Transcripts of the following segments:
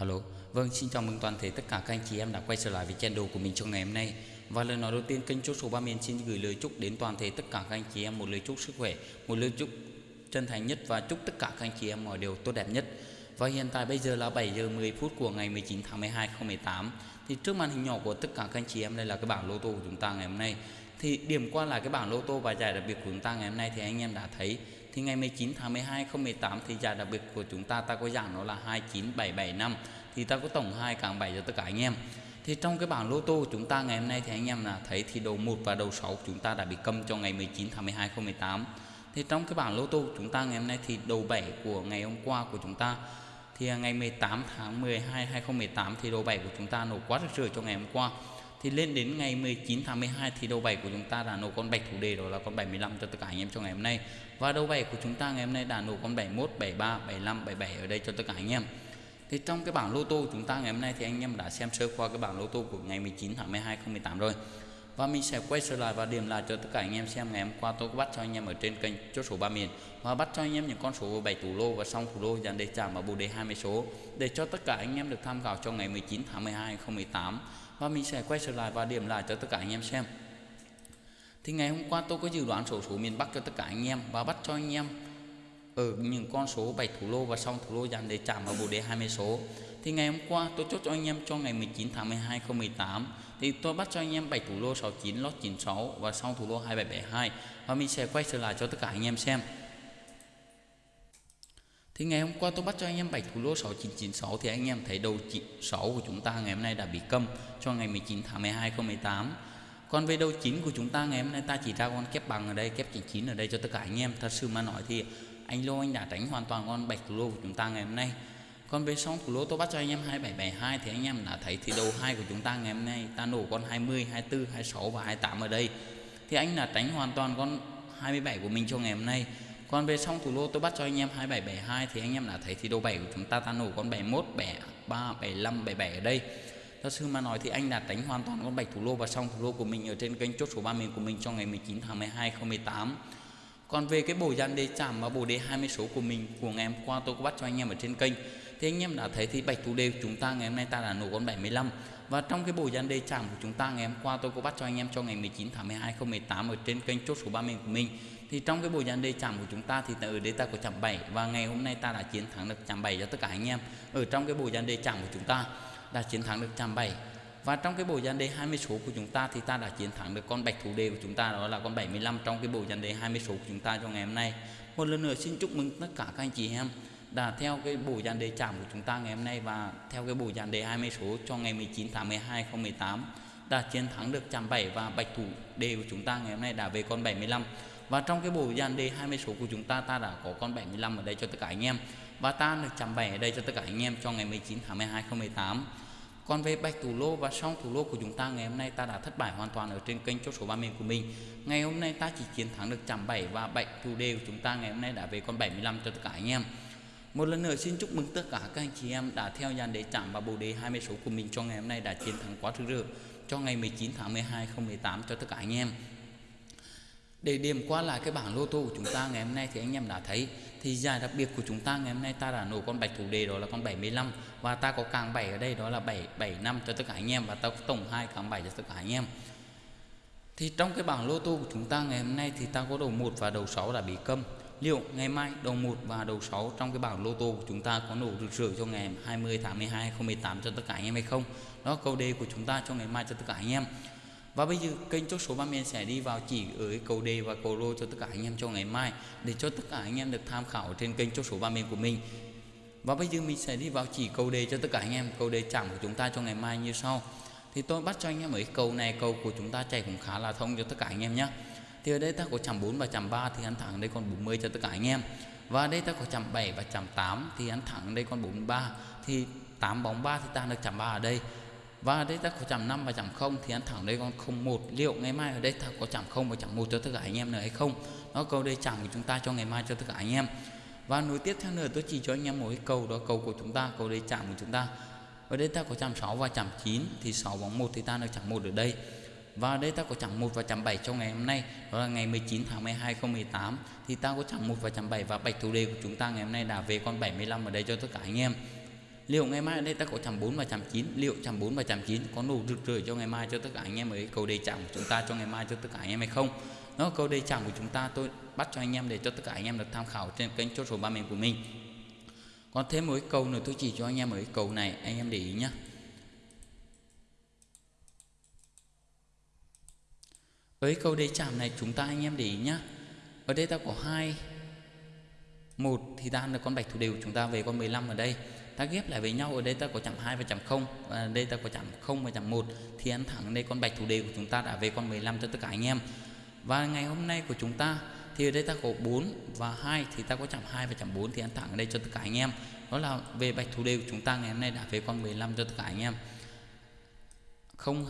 Alo, vâng xin chào mừng toàn thể tất cả các anh chị em đã quay trở lại với channel của mình trong ngày hôm nay. Và lời nói đầu tiên kênh chốt số 3 miền xin gửi lời chúc đến toàn thể tất cả các anh chị em một lời chúc sức khỏe Một lời chúc chân thành nhất và chúc tất cả các anh chị em mọi điều tốt đẹp nhất. Và hiện tại bây giờ là 7 giờ 10 phút của ngày 19 tháng 12 2018 Thì trước màn hình nhỏ của tất cả các anh chị em đây là cái bảng lô tô của chúng ta ngày hôm nay. Thì điểm qua là cái bảng lô tô và giải đặc biệt của chúng ta ngày hôm nay thì anh em đã thấy, thì ngày 19 tháng 12 2018 thì giải đặc biệt của chúng ta ta có dạng nó là 29775 thì ta có tổng hai càng 7 cho tất cả anh em. Thì trong cái bảng lô tô của chúng ta ngày hôm nay thì anh em là thấy thì đầu 1 và đầu 6 chúng ta đã bị câm cho ngày 19 tháng 12 2018 thì trong cái bảng lô tô của chúng ta ngày hôm nay thì đầu 7 của ngày hôm qua của chúng ta, thì ngày 18 tháng 12 2018 thì đầu 7 của chúng ta nổ quá rực rỡ cho ngày hôm qua thì lên đến ngày 19 tháng 12 thì đầu 7 của chúng ta đã nổ con bạch thủ đề đó là con 75 cho tất cả anh em trong ngày hôm nay. Và đầu 7 của chúng ta ngày hôm nay đã nổ con 71 73 75 77 ở đây cho tất cả anh em. Thì trong cái bảng lô tô của chúng ta ngày hôm nay thì anh em đã xem sơ qua cái bảng lô tô của ngày 19 tháng 12 2018 rồi và mình sẽ quay trở lại và điểm lại cho tất cả anh em xem ngày hôm qua tôi có bắt cho anh em ở trên kênh chốt số ba miền. Và bắt cho anh em những con số 7 thủ lô và xong thủ lô dàn đề chạm và bù đề 20 số để cho tất cả anh em được tham khảo cho ngày 19 tháng 12 2018 và mình sẽ quay trở lại và điểm lại cho tất cả anh em xem. Thì ngày hôm qua tôi có dự đoán số số miền Bắc cho tất cả anh em và bắt cho anh em ở những con số 7 thủ lô và xong thủ lô dàn đề chạm và bù đề 20 số. Thì ngày hôm qua tôi chốt cho anh em cho ngày 19 tháng 12 2018 thì tôi bắt cho anh em 7 thủ lô 69 lót 96 và sau thủ lô 2772 và mình sẽ quay trở lại cho tất cả anh em xem. Thì ngày hôm qua tôi bắt cho anh em 7 thủ lô 6996 thì anh em thấy đầu 6 của chúng ta ngày hôm nay đã bị câm cho ngày 19 tháng 12 2018 còn về đầu 9 của chúng ta ngày hôm nay ta chỉ ra con kép bằng ở đây, kép 99 ở đây cho tất cả anh em. Thật sự mà nói thì anh lô anh đã tránh hoàn toàn con bạch thủ lô của chúng ta ngày hôm nay còn về song thủ lô tôi bắt cho anh em 2772 thì anh em đã thấy thì đầu hai của chúng ta ngày hôm nay. Ta nổ con 20 24 26 và 28 ở đây. Thì anh là tránh hoàn toàn con 27 của mình cho ngày hôm nay. Còn về song thủ lô tôi bắt cho anh em 2772 thì anh em đã thấy thì đầu 7 của chúng ta. Ta nổ con 71 73 75 77 ở đây. Thật sự mà nói thì anh đã tránh hoàn toàn con bạch thủ lô và song thủ lô của mình ở trên kênh chốt số 3 miền của mình trong ngày 19 tháng 12 2018 còn về cái bộ dàn đề chạm và bộ đề 20 số của mình, của ngày hôm qua tôi có bắt cho anh em ở trên kênh thì anh em đã thấy thì bạch thủ đề của chúng ta ngày hôm nay ta đã nổ con 75 và trong cái bộ dàn đề chạm của chúng ta ngày hôm qua, tôi có bắt cho anh em cho ngày 19 tháng 12 2018 ở trên kênh chốt số 30 của mình. Thì trong cái bộ dàn đề chạm của chúng ta thì ở đây ta có chạm 7 và ngày hôm nay ta đã chiến thắng được chạm 7 cho tất cả anh em ở trong cái bộ dàn đề chạm của chúng ta, đã chiến thắng được chạm 7 và trong cái bộ dàn đề 20 số của chúng ta thì ta đã chiến thắng được con bạch thủ đề của chúng ta, đó là con 75 trong cái bộ dàn đề 20 số của chúng ta cho ngày hôm nay. Một lần nữa xin chúc mừng tất cả các anh chị em đã, theo cái bộ dàn đề chạm của chúng ta ngày hôm nay và theo cái bộ dàn đề 20 số cho ngày 19 tháng 12 2018 đã chiến thắng được chạm 7 và bạch thủ đề của chúng ta ngày hôm nay đã về con 75 và trong cái bộ dàn đề 20 số của chúng ta ta đã có con 75 ở đây cho tất cả anh em và ta được chạm 7 ở đây cho tất cả anh em cho ngày 19 tháng 12 2018 còn về bạch thủ lô và song thủ lô của chúng ta ngày hôm nay, ta đã thất bại hoàn toàn ở trên kênh chốt số 30 của mình. Ngày hôm nay ta chỉ chiến thắng được chạm 7 và bạch thủ đề của chúng ta ngày hôm nay đã về con 75 cho tất cả anh em. Một lần nữa xin chúc mừng tất cả các anh chị em đã theo dàn để chạm và bồ đề 20 số của mình cho ngày hôm nay đã chiến thắng quá rực rỡ, cho ngày 19 tháng 12 2018 cho tất cả anh em. Để điểm qua lại cái bảng lô tô của chúng ta ngày hôm nay thì anh em đã thấy, thì giải đặc biệt của chúng ta ngày hôm nay ta đã nổ con bạch thủ đề đó là con 75 và ta có càng 7 ở đây đó là 7 75 cho tất cả anh em và ta có tổng 2 càng 7 cho tất cả anh em. Thì trong cái bảng lô tô của chúng ta ngày hôm nay thì ta có đầu 1 và đầu 6 đã bị câm. Liệu ngày mai đầu 1 và đầu 6 trong cái bảng lô tô của chúng ta có nổ rực rỡ cho ngày 20 tháng 12 2018 cho tất cả anh em hay không? Đó câu đề của chúng ta cho ngày mai cho tất cả anh em. Và bây giờ kênh chốt số 30 sẽ đi vào chỉ ở cái cầu đề và cầu lô cho tất cả anh em cho ngày mai để cho tất cả anh em được tham khảo trên kênh chốt số 30 của mình. Và bây giờ mình sẽ đi vào chỉ cầu đề cho tất cả anh em, cầu đề chạm của chúng ta cho ngày mai như sau. Thì tôi bắt cho anh em ở cầu này cầu của chúng ta chạy cũng khá là thông cho tất cả anh em nhé. Thì ở đây ta có chạm 4 và chạm 3 thì ăn thẳng đây còn 40 cho tất cả anh em. Và đây ta có chạm 7 và chạm 8 thì ăn thẳng đây còn 43 thì 8 bóng 3 thì ta được chạm 3 ở đây. Và đây ta có chạm 5 và chạm 0 thì ăn thẳng đây còn 01 liệu ngày mai ở đây ta có chạm 0 và chạm 1 cho tất cả anh em nữa hay không? Nó câu đây chạm của chúng ta cho ngày mai cho tất cả anh em. Và nối tiếp theo nữa, tôi chỉ cho anh em một cái câu đó, câu của chúng ta, câu đây chạm của chúng ta. Ở đây ta có chạm 6 và chạm 9 thì 6 bóng 1 thì ta được chạm 1 ở đây và đây ta có chẳng 1 và chẳng 7 trong ngày hôm nay. Đó là ngày 19 tháng 12 2018 thì ta có chẳng 1 và chẳng 7 và bạch thủ đề của chúng ta ngày hôm nay đã về con 75 ở đây cho tất cả anh em. Liệu ngày mai ở đây ta có chẳng 4 và chẳng 9 liệu chẳng 4 và chẳng 9 có đủ rực rỡ cho ngày mai cho tất cả anh em ấy cầu đề chẳng của chúng ta cho ngày mai cho tất cả anh em hay không? Nó câu đề chẳng của chúng ta. Tôi bắt cho anh em để cho tất cả anh em được tham khảo trên kênh chốt số ba miền của mình. Còn thêm một cái câu nữa, tôi chỉ cho anh em ở cái câu này. Anh em để ý nhé với câu đề chạm này chúng ta anh em để ý nhá. Ở đây ta có hai. Một thì ta là con bạch thủ đều, chúng ta về con 15 ở đây. Ta ghép lại với nhau, ở đây ta có chạm 2 và chạm 0 và đây ta có chạm 0 và chạm 1 thì ăn thẳng đây con bạch thủ đề của chúng ta đã về con 15 cho tất cả anh em. Và ngày hôm nay của chúng ta thì ở đây ta có 4 và 2 thì ta có chạm 2 và chạm 4 thì ăn thẳng ở đây cho tất cả anh em. Đó là về bạch thủ đề của chúng ta ngày hôm nay đã về con 15 cho tất cả anh em.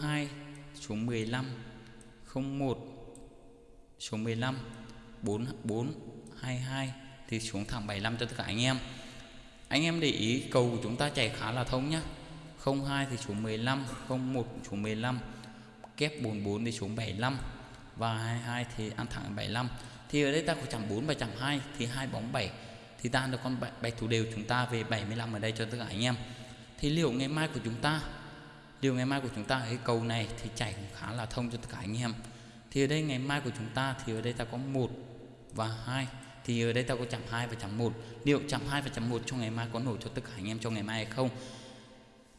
02 xuống 15 01 số 15 44 22 thì xuống thẳng 75 cho tất cả anh em. Anh em để ý cầu của chúng ta chạy khá là thông nhá. 02 thì xuống 15 01 xuống 15 kép 44 thì xuống 75 và 22 thì ăn thẳng 75 thì ở đây ta có chẳng 4 và chẳng 2 thì hai bóng 7 thì ta được con bạch thủ đều chúng ta về 75 ở đây cho tất cả anh em. Thì liệu ngày mai của chúng ta điều ngày mai của chúng ta ở cái cầu này thì chảy cũng khá là thông cho tất cả anh em. Thì ở đây ngày mai của chúng ta thì ở đây ta có một và hai. Thì ở đây ta có chạm 2 và chạm 1 liệu chạm 2 và chạm 1 cho ngày mai có nổi cho tất cả anh em cho ngày mai hay không?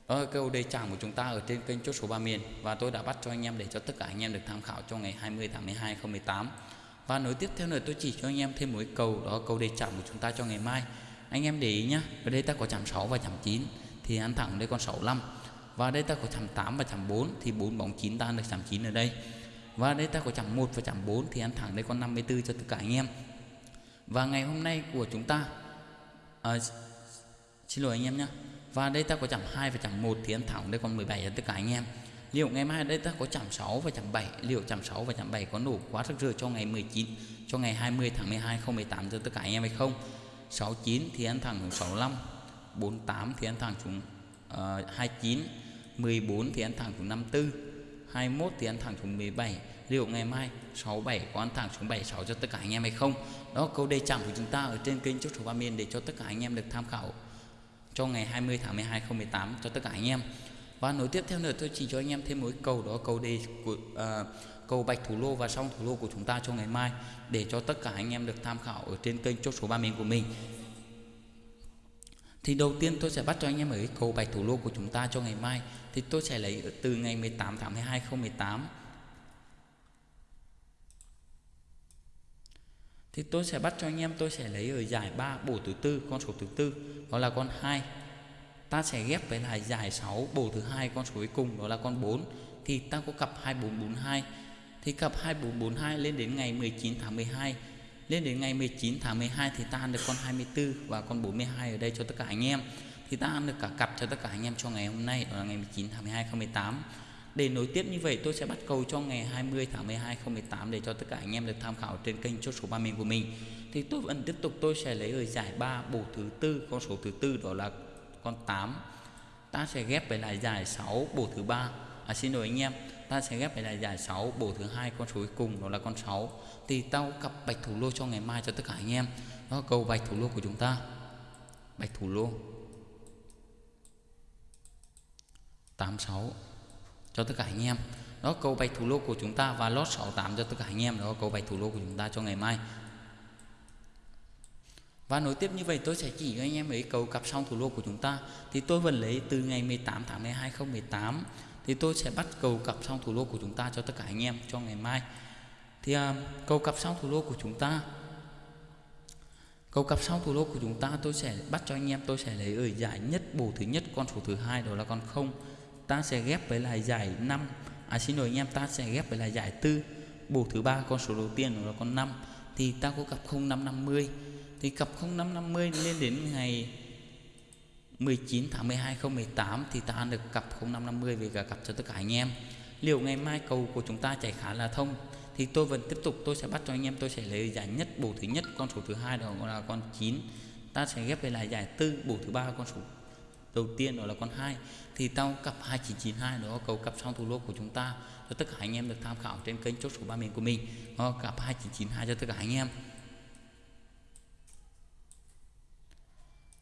Đó là câu đề chạm của chúng ta ở trên kênh chốt số 3 miền. Và tôi đã bắt cho anh em để cho tất cả anh em được tham khảo cho ngày 20 tháng 12 2018 và nối tiếp theo nữa, tôi chỉ cho anh em thêm một câu đó, câu đề chạm của chúng ta cho ngày mai. Anh em để ý nhá, ở đây ta có chạm 6 và chạm 9 thì ăn thẳng đây con 65 và đây ta có chạm 8 và chạm 4 thì 4 bóng 9 ta được chạm 9 ở đây. Và đây ta có chạm 1 và chạm 4 thì ăn thẳng đây con 54 cho tất cả anh em. Và ngày hôm nay của chúng ta à, xin lỗi anh em nhé và đây ta có chạm 2 và chạm 1 thì ăn thẳng đây con 17 cho tất cả anh em. Liệu ngày mai đây ta có chạm 6 và chạm 7 liệu chạm 6 và chạm 7 có nổ quá rực rỡ cho ngày 19 cho ngày 20 tháng 12 2018 cho tất cả anh em hay không? 69 thì ăn thẳng xuống 65 48 thì ăn thẳng xuống uh, 29 14 thì ăn thẳng xuống 54 21 thì ăn thẳng xuống 17 liệu ngày mai 67 có ăn thẳng xuống 76 cho tất cả anh em hay không? Đó câu đề chạm của chúng ta ở trên kênh chốt số ba miền để cho tất cả anh em được tham khảo cho ngày 20 tháng 12 2018 cho tất cả anh em. Và nối tiếp theo nữa tôi chỉ cho anh em thêm một cầu đó cầu đề của ờ, uh, cầu bạch thủ lô và song thủ lô của chúng ta cho ngày mai để cho tất cả anh em được tham khảo ở trên kênh chốt số ba miền của mình thì đầu tiên tôi sẽ bắt cho anh em ở cái cầu bạch thủ lô của chúng ta cho ngày mai. Thì tôi sẽ lấy từ ngày 18 tháng 12 2018 thì tôi sẽ bắt cho anh em, tôi sẽ lấy ở giải 3 bổ thứ tư, con số thứ tư, đó là con 2 ta sẽ ghép với lại giải 6 bổ thứ hai, con số cuối cùng, đó là con 4 thì ta có cặp 2442 thì cặp 2442 lên đến ngày 19 tháng 12 lên đến ngày 19 tháng 12 thì ta ăn được con 24 và con 42 ở đây cho tất cả anh em. Thì ta ăn được cả cặp cho tất cả anh em cho ngày hôm nay ở là ngày 19 tháng 12 2018 để nối tiếp như vậy, tôi sẽ bắt cầu cho ngày 20 tháng 12 2018 để cho tất cả anh em được tham khảo trên kênh chốt số 30 của mình. Thì tôi vẫn tiếp tục, tôi sẽ lấy ở giải 3 bộ thứ tư, con số thứ tư đó là con 8 ta sẽ ghép với lại giải 6 bộ thứ ba à, xin lỗi anh em ta sẽ ghép lại giải 6 bổ thứ hai con số cuối cùng đó là con 6 thì tao cặp bạch thủ lô cho ngày mai cho tất cả anh em. Đó cầu bạch thủ lô của chúng ta. Bạch thủ lô. 86 cho tất cả anh em. Đó cầu bạch thủ lô của chúng ta và lót 68 cho tất cả anh em. Đó cầu bạch thủ lô của chúng ta cho ngày mai. Và nối tiếp như vậy tôi sẽ chỉ cho anh em ấy cầu cặp song thủ lô của chúng ta. Thì tôi vẫn lấy từ ngày 18 tháng 12 2018 thì tôi sẽ bắt cầu cặp xong thủ lô của chúng ta cho tất cả anh em cho ngày mai. Thì à, cầu cặp xong thủ lô của chúng ta cầu cặp xong thủ lô của chúng ta tôi sẽ bắt cho anh em tôi sẽ lấy ở giải nhất bổ thứ nhất con số thứ hai đó là con không. Ta sẽ ghép với lại giải 5 à xin lỗi anh em ta sẽ ghép với lại giải tư. Bổ thứ ba con số đầu tiên đó là con 5 thì ta có cặp 0550 thì cặp 0550 lên đến ngày 19 tháng 12 2018 thì ta ăn được cặp 0550 về cả cặp cho tất cả anh em. Liệu ngày mai cầu của chúng ta chạy khá là thông thì tôi vẫn tiếp tục tôi sẽ bắt cho anh em tôi sẽ lấy giải nhất bổ thứ nhất con số thứ hai đó là con 9 ta sẽ ghép về lại giải tư bổ thứ ba con số đầu tiên đó là con 2 thì tao cặp 2992 đó cầu cặp song thủ lô của chúng ta cho tất cả anh em được tham khảo trên kênh chốt số ba miền của mình. Đó, cặp 2992 cho tất cả anh em.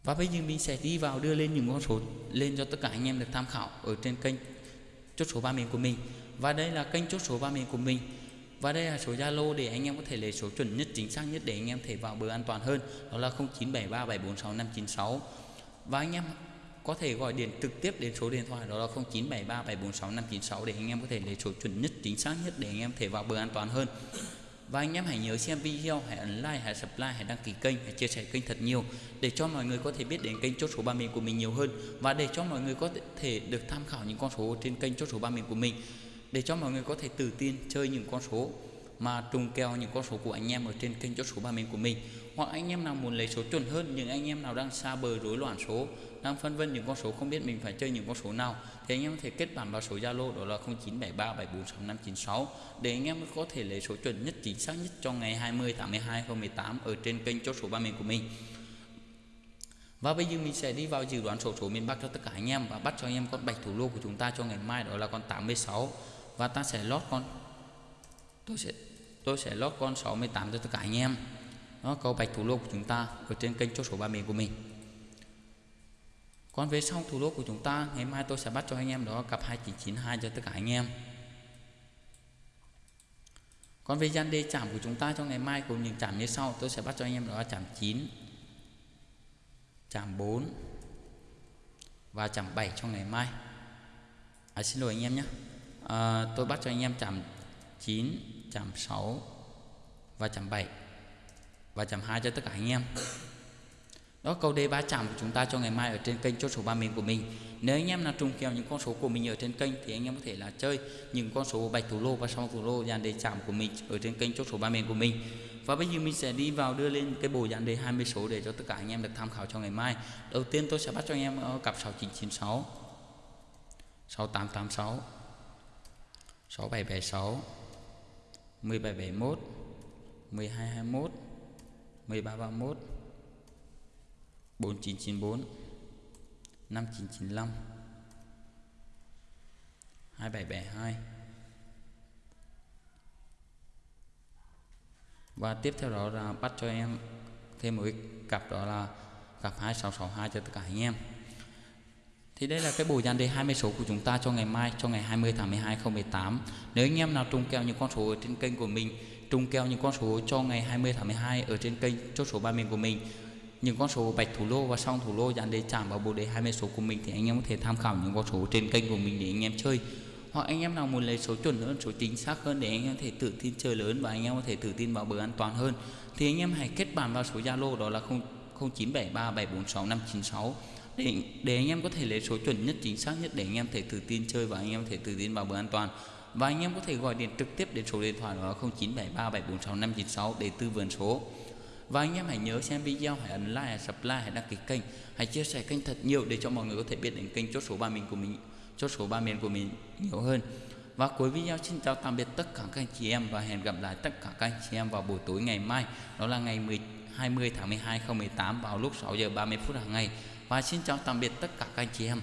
Và bây giờ mình sẽ đi vào đưa lên những con số lên cho tất cả anh em được tham khảo ở trên kênh chốt số ba miền của mình. Và đây là kênh chốt số ba miền của mình. Và đây là số Zalo để anh em có thể lấy số chuẩn nhất, chính xác nhất để anh em thể vào bờ an toàn hơn. Đó là 0973746596 và anh em có thể gọi điện trực tiếp đến số điện thoại, đó là 0973746596 để anh em có thể lấy số chuẩn nhất, chính xác nhất để anh em thể vào bờ an toàn hơn và anh em hãy nhớ xem video, hãy ấn like, hãy subscribe, hãy đăng ký kênh, hãy chia sẻ kênh thật nhiều để cho mọi người có thể biết đến kênh chốt số ba miền của mình nhiều hơn và để cho mọi người có thể được tham khảo những con số trên kênh chốt số ba miền của mình để cho mọi người có thể tự tin chơi những con số mà trùng kèo những con số của anh em ở trên kênh chốt số ba miền của mình. Hoặc anh em nào muốn lấy số chuẩn hơn, những anh em nào đang xa bờ rối loạn số, đang phân vân những con số không biết mình phải chơi những con số nào, thì anh em có thể kết bạn vào số Zalo, đó là 0973746596 để anh em có thể lấy số chuẩn nhất chính xác nhất cho ngày 20 tháng 12 2018 ở trên kênh chốt số ba miền của mình. Và bây giờ mình sẽ đi vào dự đoán sổ số miền Bắc cho tất cả anh em và bắt cho anh em con bạch thủ lô của chúng ta cho ngày mai, đó là con 86 và ta sẽ lót con tôi sẽ tôi sẽ lót con 68 cho tất cả anh em. Đó câu bạch thủ lô của chúng ta ở trên kênh chốt số ba miền của mình. Còn về sau thủ lô của chúng ta ngày mai tôi sẽ bắt cho anh em đó cặp 2992 cho tất cả anh em. Còn về gian đề chạm của chúng ta cho ngày mai cùng những chạm như sau tôi sẽ bắt cho anh em đó chạm 9 chạm 4 và chạm 7 cho ngày mai. À, xin lỗi anh em nhé. À, tôi bắt cho anh em chạm 9 chạm 6 và chạm 7 và chạm 2 cho tất cả anh em. Đó, câu đề ba chạm của chúng ta cho ngày mai ở trên kênh chốt số ba miền của mình. Nếu anh em nào trùng kèo những con số của mình ở trên kênh thì anh em có thể là chơi những con số bạch thủ lô và song thủ lô dàn đề chạm của mình ở trên kênh chốt số ba miền của mình. Và bây giờ mình sẽ đi vào đưa lên cái bộ dàn đề 20 số để cho tất cả anh em được tham khảo cho ngày mai. Đầu tiên tôi sẽ bắt cho anh em ở cặp 6996 6886 6776 1771 1221 1331 4994 5995 2772 và tiếp theo đó là bắt cho em thêm một cái cặp đó là cặp 2662 cho tất cả anh em thì đây là cái bộ dàn đề 20 số của chúng ta cho ngày mai, cho ngày 20 tháng 12 2018 nếu anh em nào trùng kèo những con số ở trên kênh của mình, trùng kèo những con số cho ngày 20 tháng 12 ở trên kênh, chốt số ba miền của mình, những con số bạch thủ lô và song thủ lô dàn đề chạm vào bộ đề 20 số của mình thì anh em có thể tham khảo những con số trên kênh của mình để anh em chơi. Hoặc anh em nào muốn lấy số chuẩn hơn, số chính xác hơn để anh em có thể tự tin chơi lớn và anh em có thể tự tin vào bờ an toàn hơn, thì anh em hãy kết bạn vào số Zalo đó là 0973746596 để để anh em có thể lấy số chuẩn nhất chính xác nhất để anh em thể tự tin chơi và anh em thể tự tin vào bờ an toàn. Và anh em có thể gọi điện trực tiếp đến số điện thoại đó là 0973746596 để tư vấn số. Và anh em hãy nhớ xem video hãy ấn like hãy subscribe hãy đăng ký kênh hãy chia sẻ kênh thật nhiều để cho mọi người có thể biết đến kênh chốt số ba mình của mình chốt số ba miền của mình nhiều hơn. Và cuối video xin chào tạm biệt tất cả các anh chị em và hẹn gặp lại tất cả các anh chị em vào buổi tối ngày mai. Đó là ngày 10, 20 tháng 12 2018 vào lúc 6 giờ 30 phút hàng ngày và xin chào tạm biệt tất cả các anh chị em.